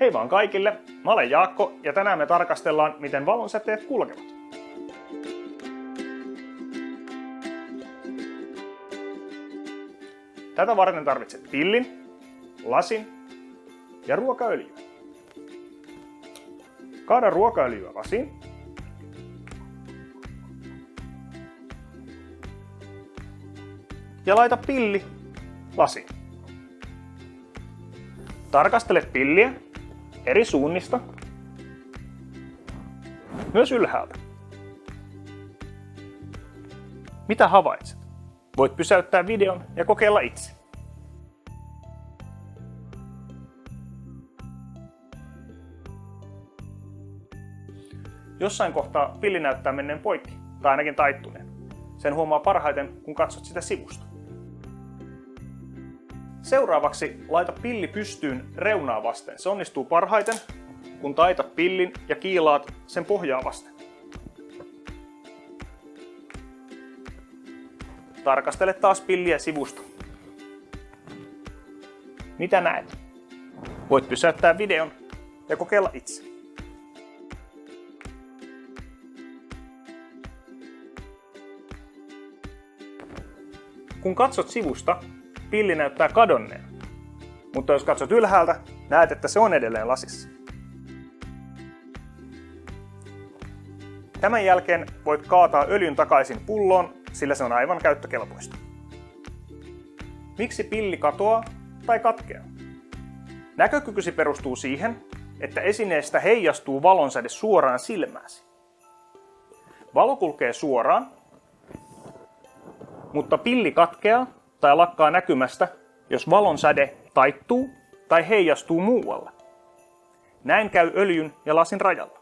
Hei vaan kaikille, mä olen Jaakko ja tänään me tarkastellaan, miten valonsäteet kulkevat. Tätä varten tarvitset pillin, lasin ja ruokaöljyä. Kaada ruokaöljyä lasiin. Ja laita pilli lasiin. Tarkastele pilliä eri suunnista, myös ylhäältä. Mitä havaitset? Voit pysäyttää videon ja kokeilla itse. Jossain kohtaa pilli näyttää menneen poikki, tai ainakin taittuneen. Sen huomaa parhaiten, kun katsot sitä sivusta. Seuraavaksi laita pilli pystyyn reunaa vasten. Se onnistuu parhaiten, kun taitat pillin ja kiilaat sen pohjaa vasten. Tarkastele taas pilliä sivusta. Mitä näet? Voit pysäyttää videon ja kokeilla itse. Kun katsot sivusta, pilli näyttää kadonneen. Mutta jos katsot ylhäältä, näet, että se on edelleen lasissa. Tämän jälkeen voit kaataa öljyn takaisin pulloon, sillä se on aivan käyttökelpoista. Miksi pilli katoaa tai katkeaa? Näkökykysi perustuu siihen, että esineestä heijastuu valonsäde suoraan silmääsi. Valo kulkee suoraan, mutta pilli katkeaa tai lakkaa näkymästä, jos valon säde taittuu tai heijastuu muualle. Näin käy öljyn ja lasin rajalla.